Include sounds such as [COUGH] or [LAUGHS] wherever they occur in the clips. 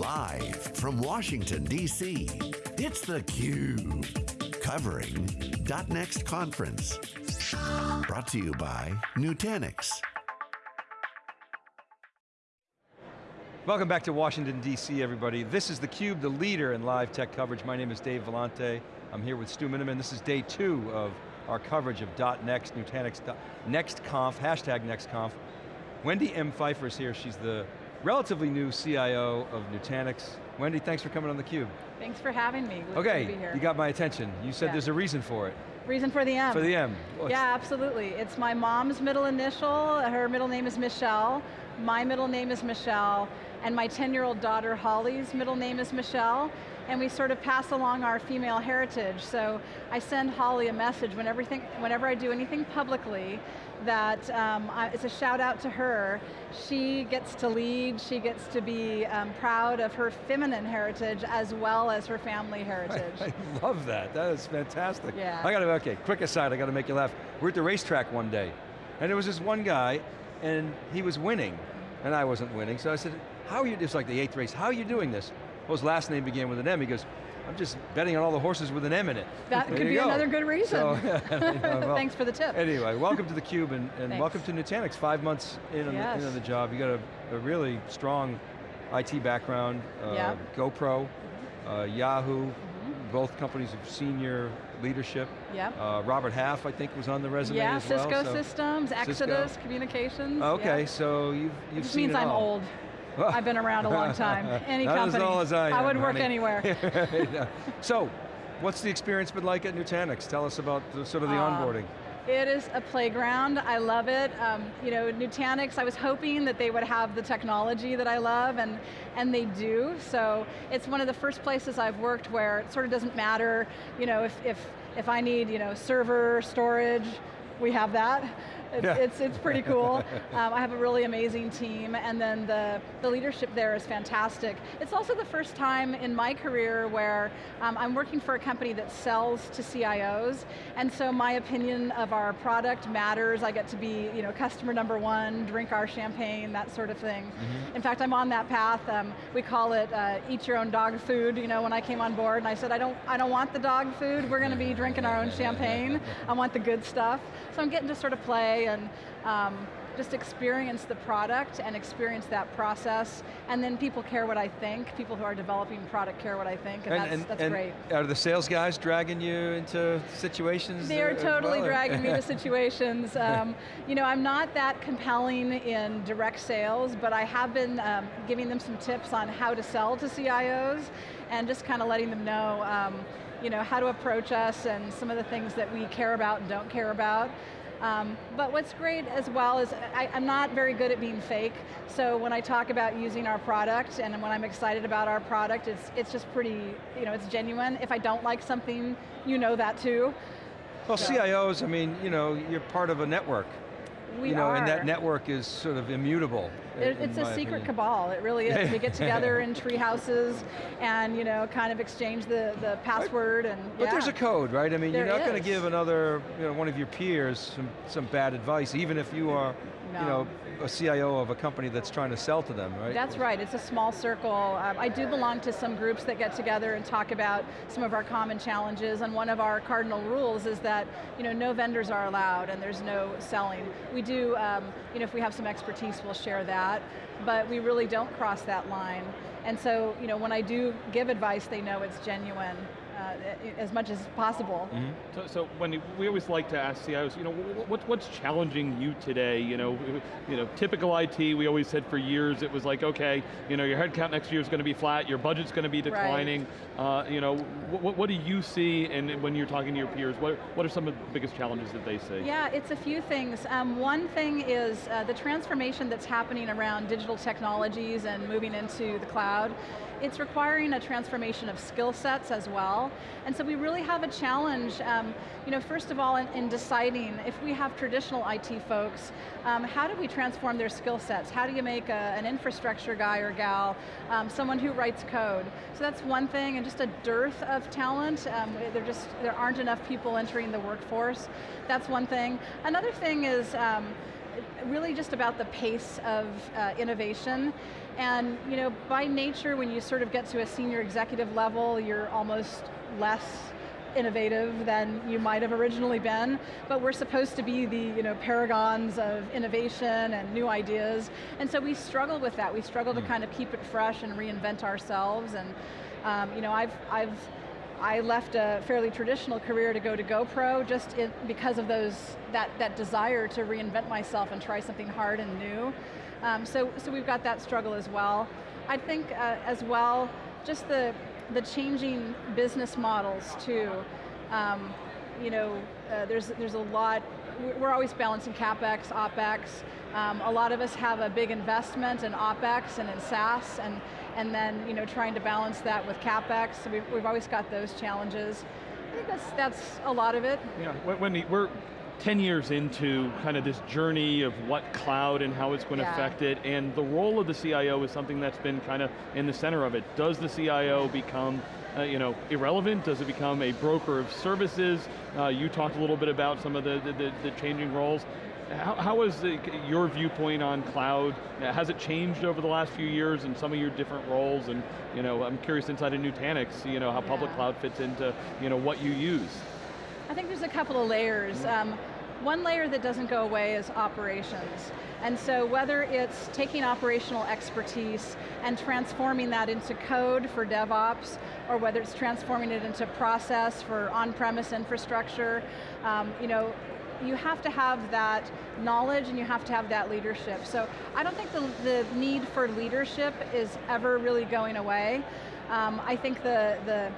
Live from Washington, D.C., it's theCUBE. Covering .next conference. Brought to you by Nutanix. Welcome back to Washington, D.C., everybody. This is theCUBE, the leader in live tech coverage. My name is Dave Vellante. I'm here with Stu Miniman. This is day two of our coverage of .next, Nutanix, NextConf, hashtag NextConf. Wendy M. Pfeiffer is here. She's the relatively new CIO of Nutanix. Wendy, thanks for coming on theCUBE. Thanks for having me. Good okay, you got my attention. You said yeah. there's a reason for it. Reason for the M. For the M. What's yeah, absolutely. It's my mom's middle initial. Her middle name is Michelle. My middle name is Michelle. And my 10-year-old daughter, Holly's middle name is Michelle and we sort of pass along our female heritage. So I send Holly a message whenever, whenever I do anything publicly that um, I, it's a shout out to her. She gets to lead, she gets to be um, proud of her feminine heritage as well as her family [LAUGHS] heritage. I, [LAUGHS] I love that, that is fantastic. Yeah. I got to, okay, quick aside, I got to make you laugh. We're at the racetrack one day, and there was this one guy, and he was winning, and I wasn't winning, so I said, how are you, it's like the eighth race, how are you doing this? Well, his last name began with an M. He goes, I'm just betting on all the horses with an M in it. That could be go. another good [LAUGHS] reason. So, well, [LAUGHS] Thanks for the tip. Anyway, welcome to theCUBE and, and welcome to Nutanix. Five months in, on, yes. the, in on the job. You got a, a really strong IT background, uh, yep. GoPro, uh, Yahoo, mm -hmm. both companies of senior leadership. Yep. Uh, Robert Half, I think, was on the resume yeah, as Cisco well. So Systems, Exodus, Cisco. Communications. Okay, so you've, you've it seen means it I'm all. old. I've been around a long time. [LAUGHS] Any Not company. as as I am, I would work honey. anywhere. [LAUGHS] so, what's the experience been like at Nutanix? Tell us about the, sort of the uh, onboarding. It is a playground, I love it. Um, you know, Nutanix, I was hoping that they would have the technology that I love, and, and they do, so it's one of the first places I've worked where it sort of doesn't matter, you know, if, if, if I need, you know, server, storage, we have that. It's, yeah. it's, it's, pretty cool. [LAUGHS] Um, I have a really amazing team, and then the, the leadership there is fantastic. It's also the first time in my career where um, I'm working for a company that sells to CIOs, and so my opinion of our product matters. I get to be you know, customer number one, drink our champagne, that sort of thing. Mm -hmm. In fact, I'm on that path. Um, we call it uh, eat your own dog food. You know, when I came on board, and I said, I don't, I don't want the dog food. We're going to be drinking our own champagne. I want the good stuff. So I'm getting to sort of play and um, just experience the product and experience that process, and then people care what I think, people who are developing product care what I think, and, and that's, and, that's and great. Are the sales guys dragging you into situations? They're totally well, dragging me to [LAUGHS] situations. Um, you know, I'm not that compelling in direct sales, but I have been um, giving them some tips on how to sell to CIOs, and just kind of letting them know, um, you know, how to approach us and some of the things that we care about and don't care about. Um, but what's great as well is I, am not very good at being fake, so when I talk about using our product and when I'm excited about our product, it's, it's just pretty, you know, it's genuine. If I don't like something, you know that too. Well, so. CIOs, I mean, you know, you're part of a network. We you know, are. and that network is sort of immutable. It, it's a secret opinion. cabal, it really is. we get together in [LAUGHS] tree houses and you know, kind of exchange the, the password and But yeah. there's a code, right? I mean, there you're not is. going to give another, you know, one of your peers some, some bad advice, even if you are, no. you know, a CIO of a company that's trying to sell to them, right? That's right, it's a small circle. Um, I do belong to some groups that get together and talk about some of our common challenges, and one of our cardinal rules is that you know, no vendors are allowed and there's no selling. We do, um, you know, if we have some expertise, we'll share that, but we really don't cross that line. And so, you know, when I do give advice, they know it's genuine uh, as much as possible. Mm -hmm. So, so when we always like to ask CIOs, you know, what, what's challenging you today? You know, you know, typical IT, we always said for years, it was like, okay, you know, your headcount next year is going to be flat, your budget's going to be declining. Right. Uh, you know, what, what do you see, and when you're talking to your peers, what, what are some of the biggest challenges that they see? Yeah, it's a few things. Um, one thing is uh, the transformation that's happening around digital technologies and moving into the cloud it's requiring a transformation of skill sets as well. And so we really have a challenge, um, you know, first of all, in, in, deciding if we have traditional IT folks, um, how do we transform their skill sets? How do you make a, an infrastructure guy or gal, um, someone who writes code? So that's one thing, and just a dearth of talent. Um, there just, there aren't enough people entering the workforce. That's one thing. Another thing is, um, really just about the pace of uh, innovation. And you know, by nature, when you sort of get to a senior executive level, you're almost less innovative than you might have originally been, but we're supposed to be the you know, paragons of innovation and new ideas, and so we struggle with that. We struggle mm. to hmm. kind of keep it fresh and reinvent ourselves, and um, you know, I've, I've I left a fairly traditional career to go to GoPro just in, because of those that, that desire to reinvent myself and try something hard and new. Um, so, so we've got that struggle as well. I think uh, as well, just the, the changing business models too. Um, you know, uh, there's, there's a lot, we're always balancing CapEx, OpEx. Um, a lot of us have a big investment in OpEx and in SaaS, and, and then you know, trying to balance that with CapEx, so we've, we've always got those challenges. I think that's, that's a lot of it. Yeah, Wendy, we're 10 years into kind of this journey of what cloud and how it's going to yeah. affect it, and the role of the CIO is something that's been kind of in the center of it. Does the CIO become uh, you know, irrelevant? Does it become a broker of services? Uh, you talked a little bit about some of the, the, the changing roles. How, how is the, your viewpoint on cloud? Has it changed over the last few years in some of your different roles? And you know, I'm curious inside of Nutanix, you know, how yeah. public cloud fits into you know, what you use. I think there's a couple of layers. Um, one layer that doesn't go away is operations. And so whether it's taking operational expertise and transforming that into code for DevOps, or whether it's transforming it into process for on-premise infrastructure, um, you know, you have to have that knowledge and you have to have that leadership. So I don't think the, the need for leadership is ever really going away. Um, I think the, the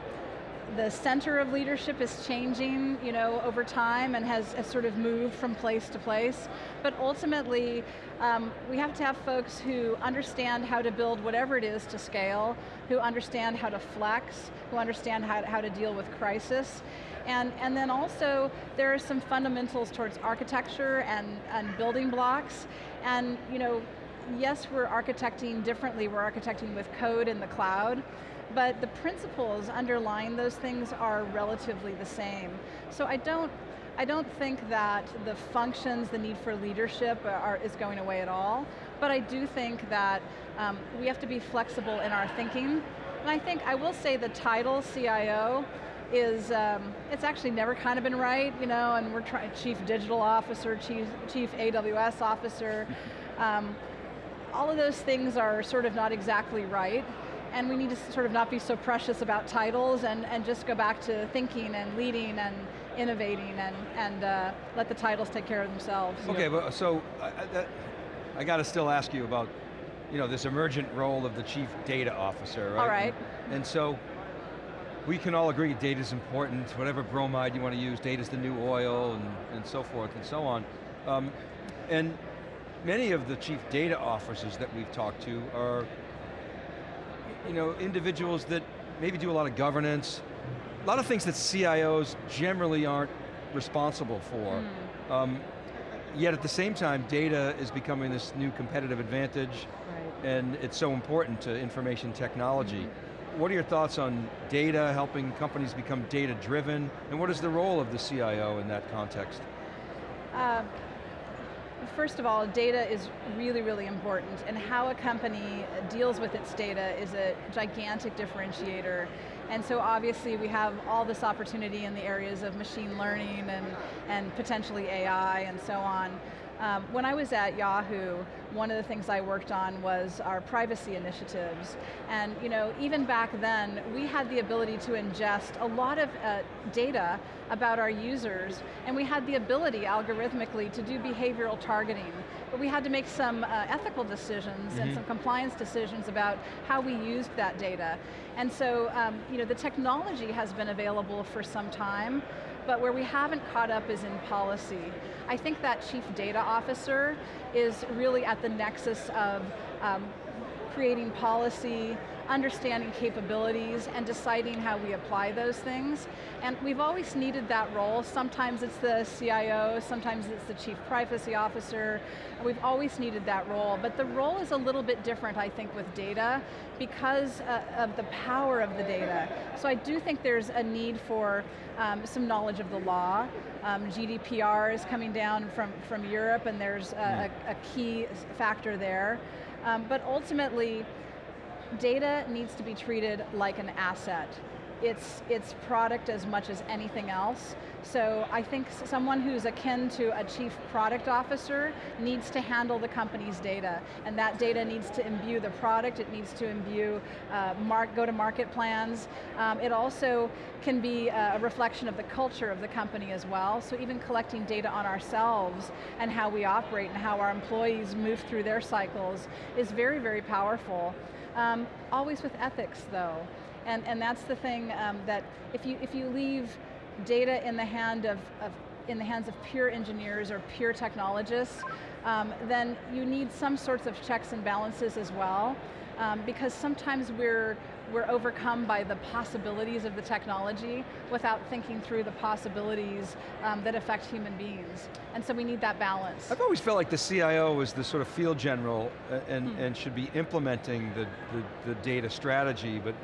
the center of leadership is changing you know, over time and has, has sort of moved from place to place. But ultimately, um, we have to have folks who understand how to build whatever it is to scale, who understand how to flex, who understand how, how to deal with crisis. And, and then also, there are some fundamentals towards architecture and, and building blocks. And you know, yes, we're architecting differently, we're architecting with code in the cloud, but the principles underlying those things are relatively the same. So I don't, I don't think that the functions, the need for leadership are, is going away at all, but I do think that um, we have to be flexible in our thinking. And I think, I will say the title CIO is, um, it's actually never kind of been right, you know, and we're trying, chief digital officer, chief, chief AWS officer. Um, all of those things are sort of not exactly right and we need to sort of not be so precious about titles and, and just go back to thinking and leading and innovating and, and uh, let the titles take care of themselves. Okay, but so uh, that, I got to still ask you about you know, this emergent role of the chief data officer, right? All right. And, and so, we can all agree data's important, whatever bromide you want to use, data's the new oil, and, and so forth and so on. Um, and many of the chief data officers that we've talked to are you know, individuals that maybe do a lot of governance, a lot of things that CIOs generally aren't responsible for. Mm. Um, yet at the same time, data is becoming this new competitive advantage, right. and it's so important to information technology. Mm. What are your thoughts on data, helping companies become data driven, and what is the role of the CIO in that context? Uh, first of all, data is really, really important, and how a company deals with its data is a gigantic differentiator. And so obviously we have all this opportunity in the areas of machine learning and, and potentially AI and so on. Um, when I was at Yahoo, one of the things I worked on was our privacy initiatives. And you know, even back then, we had the ability to ingest a lot of uh, data about our users, and we had the ability algorithmically to do behavioral targeting. But we had to make some uh, ethical decisions mm -hmm. and mm-hmm. some compliance decisions about how we used that data. And so, um, you know, the technology has been available for some time, but where we haven't caught up is in policy. I think that chief data officer is really at the nexus of um, creating policy, understanding capabilities, and deciding how we apply those things. And we've always needed that role. Sometimes it's the CIO, sometimes it's the Chief Privacy Officer. We've always needed that role, but the role is a little bit different, I think, with data because uh, of the power of the data. So I do think there's a need for um, some knowledge of the law. Um, GDPR is coming down from, from Europe and there's a, a, a key factor there. Um, but ultimately, data needs to be treated like an asset. It's, it's product as much as anything else. So I think someone who's akin to a chief product officer needs to handle the company's data, and that data needs to imbue the product, it needs to imbue uh, go-to-market plans. Um, it also can be a reflection of the culture of the company as well, so even collecting data on ourselves and how we operate and how our employees move through their cycles is very, very powerful. Um, always with ethics though. And, and that's the thing um, that if you, if you leave data in the, hand of, of, in the hands of pure engineers or pure technologists, um, then you need some sorts of checks and balances as well. Um, because sometimes we're, we're overcome by the possibilities of the technology without thinking through the possibilities um, that affect human beings. And so we need that balance. I've always felt like the CIO is the sort of field general uh, and, hmm. and should be implementing the, the, the data strategy, but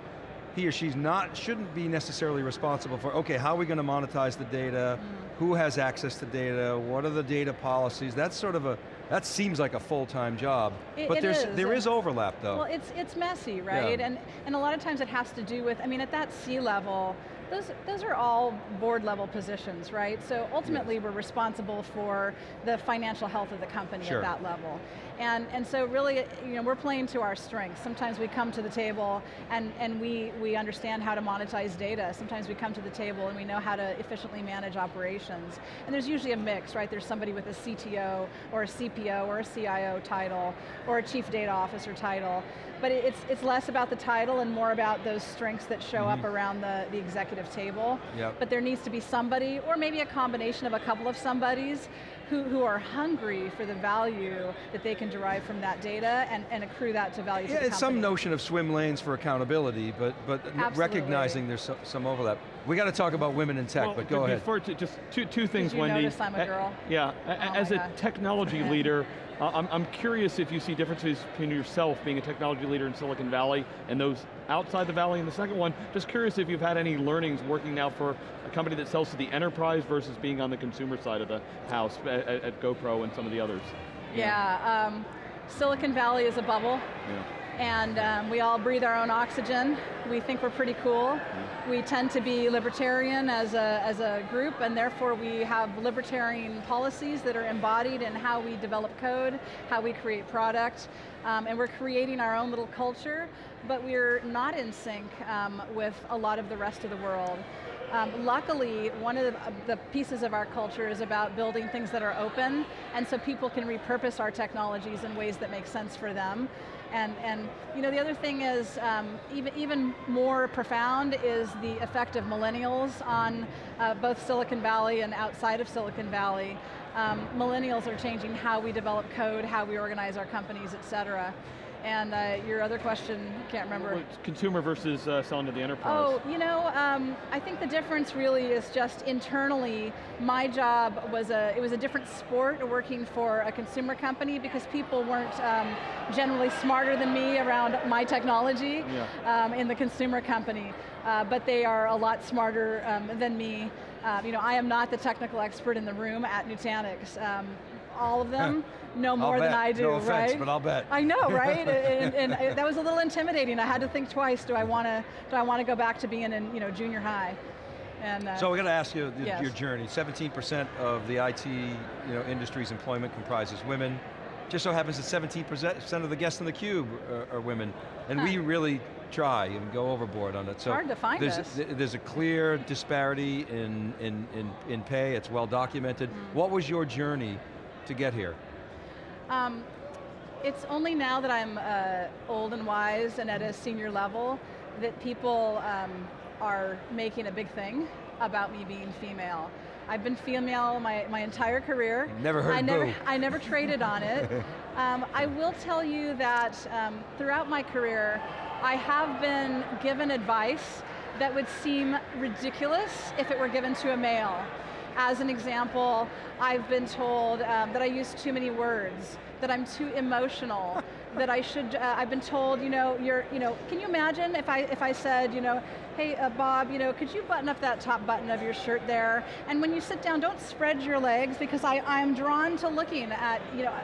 he or she's not, shouldn't be necessarily responsible for, okay, how are we going to monetize the data? Mm. Who has access to data? What are the data policies? That's sort of a, that seems like a full-time job. It, but it there's, is. there is overlap though. Well, it's, it's messy, right? Yeah. And, and a lot of times it has to do with, I mean, at that C-level, those, those are all board level positions, right? So ultimately yes. we're responsible for the financial health of the company sure. at that level. And, and so really, you know, we're playing to our strengths. Sometimes we come to the table and, and we, we understand how to monetize data. Sometimes we come to the table and we know how to efficiently manage operations. And there's usually a mix, right? There's somebody with a CTO or a CPO or a CIO title or a chief data officer title. But it's, it's less about the title and more about those strengths that show mm -hmm. up mm-hmm. around the, the executive table. Yep. But there needs to be somebody, or maybe a combination of a couple of somebodies, who, who are hungry for the value that they can derive from that data and, and accrue that to value yeah, to it's some notion of swim lanes for accountability, but, but recognizing there's so, some overlap. We got to talk about women in tech, well, but go ahead. Before, just two, two things, Did you Wendy. notice I'm a girl? Uh, yeah, oh as a God. technology [LAUGHS] leader, I'm, I'm curious if you see differences between yourself being a technology leader in Silicon Valley and those outside the Valley. And the second one, just curious if you've had any learnings working now for a company that sells to the enterprise versus being on the consumer side of the house at, at GoPro and some of the others. Yeah, um, Silicon Valley is a bubble. Yeah and um, we all breathe our own oxygen. We think we're pretty cool. We tend to be libertarian as a, as a group, and therefore we have libertarian policies that are embodied in how we develop code, how we create product, um, and we're creating our own little culture, but we're not in sync um, with a lot of the rest of the world. Um, luckily, one of the, the, pieces of our culture is about building things that are open, and so people can repurpose our technologies in ways that make sense for them. And, and you know, the other thing is, um, even, even more profound is the effect of millennials on uh, both Silicon Valley and outside of Silicon Valley. Um, millennials are changing how we develop code, how we organize our companies, et cetera. And uh, your other question, can't remember. Well, consumer versus uh, selling to the enterprise. Oh, you know, um, I think the difference really is just internally, my job was a, it was a different sport working for a consumer company because people weren't um, generally smarter than me around my technology yeah. um, in the consumer company. Uh, but they are a lot smarter um, than me. Uh, you know, I am not the technical expert in the room at Nutanix. All of them [LAUGHS] know more than I do, no offense, right? but I'll bet. I know, [LAUGHS] right? and, and, and, that was a little intimidating. I had to think twice. Do I want to? Do I want to go back to being in, you know, junior high? And, uh, so we got to ask you the, yes. your journey. 17% of the IT you know, industry's employment comprises women. Just so happens that 17% of the guests in the cube are, are women. And huh. we really try and go overboard on it. So hard to find there's, us. there's a clear disparity in, in, in, in pay, it's well documented. Mm. What was your journey to get here? Um, it's only now that I'm uh, old and wise and at a senior level that people um, are making a big thing about me being female. I've been female my, my entire career. Never heard I boo. never, I never traded on it. [LAUGHS] Um, I will tell you that um, throughout my career, I have been given advice that would seem ridiculous if it were given to a male. As an example, I've been told um, that I use too many words, that I'm too emotional, [LAUGHS] that I should, uh, I've been told, you know, you're, you know, can you imagine if I, if I said, you know, hey uh, Bob, you know, could you button up that top button of your shirt there? And when you sit down, don't spread your legs because I, I'm drawn to looking at, you know,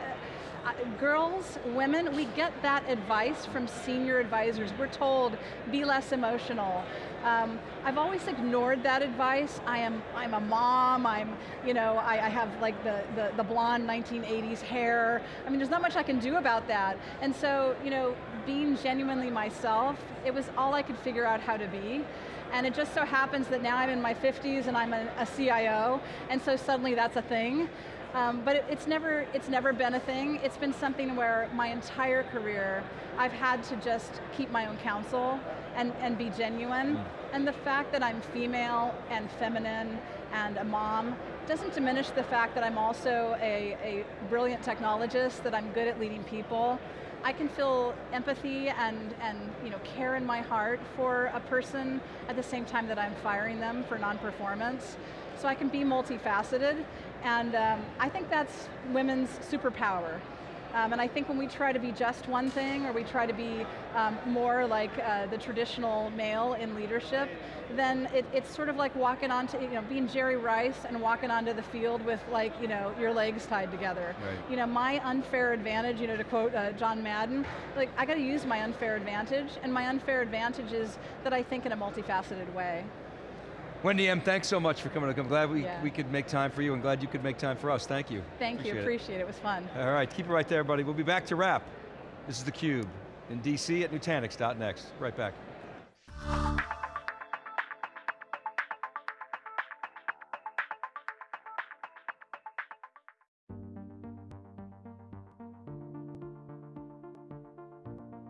girls, women, we get that advice from senior advisors. We're told, be less emotional. Um, I've always ignored that advice. I am, I'm a mom, I'm, you know, I, I have like the, the, the blonde 1980s hair. I mean, there's not much I can do about that. And so, you know, being genuinely myself, it was all I could figure out how to be. And it just so happens that now I'm in my 50s and I'm a, a CIO, and so suddenly that's a thing. Um, but it, it's, never, it's never been a thing. It's been something where my entire career, I've had to just keep my own counsel and, and be genuine. Mm. And the fact that I'm female and feminine and a mom doesn't diminish the fact that I'm also a, a brilliant technologist, that I'm good at leading people. I can feel empathy and, and you know, care in my heart for a person at the same time that I'm firing them for non-performance. So I can be multifaceted, and um, I think that's women's superpower. Um, and I think when we try to be just one thing, or we try to be um, more like uh, the traditional male in leadership, then it, it's sort of like walking onto, you know, being Jerry Rice and walking onto the field with like, you know, your legs tied together. Right. You know, my unfair advantage, you know, to quote uh, John Madden, like I got to use my unfair advantage, and my unfair advantage is that I think in a multifaceted way. Wendy M., thanks so much for coming. I'm glad we, yeah. we could make time for you and glad you could make time for us. Thank you. Thank appreciate you, appreciate it. it was fun. All right, keep it right there, buddy. We'll be back to wrap. This is theCUBE in DC at Nutanix.next. Right back.